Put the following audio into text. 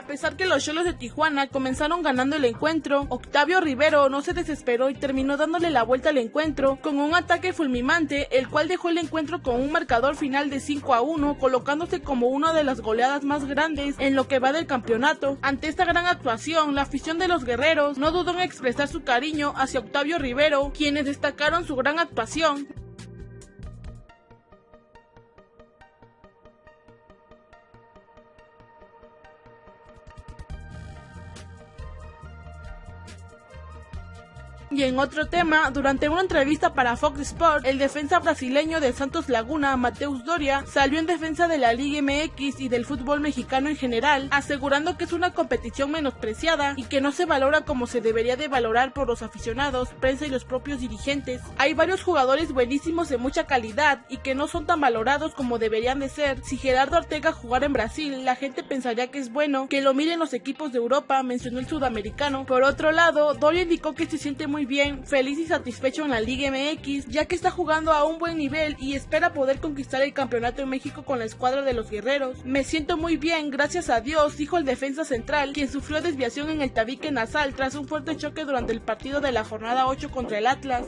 A pesar que los Cholos de Tijuana comenzaron ganando el encuentro, Octavio Rivero no se desesperó y terminó dándole la vuelta al encuentro con un ataque fulminante, el cual dejó el encuentro con un marcador final de 5 a 1, colocándose como una de las goleadas más grandes en lo que va del campeonato. Ante esta gran actuación, la afición de los guerreros no dudó en expresar su cariño hacia Octavio Rivero, quienes destacaron su gran actuación. Y en otro tema, durante una entrevista para Fox Sports, el defensa brasileño de Santos Laguna, Mateus Doria, salió en defensa de la Liga MX y del fútbol mexicano en general, asegurando que es una competición menospreciada y que no se valora como se debería de valorar por los aficionados, prensa y los propios dirigentes. Hay varios jugadores buenísimos de mucha calidad y que no son tan valorados como deberían de ser. Si Gerardo Ortega jugara en Brasil, la gente pensaría que es bueno que lo miren los equipos de Europa, mencionó el sudamericano. Por otro lado, Doria indicó que se siente muy bien, feliz y satisfecho en la Liga MX, ya que está jugando a un buen nivel y espera poder conquistar el campeonato en México con la escuadra de los guerreros. Me siento muy bien, gracias a Dios, dijo el defensa central, quien sufrió desviación en el tabique nasal tras un fuerte choque durante el partido de la jornada 8 contra el Atlas.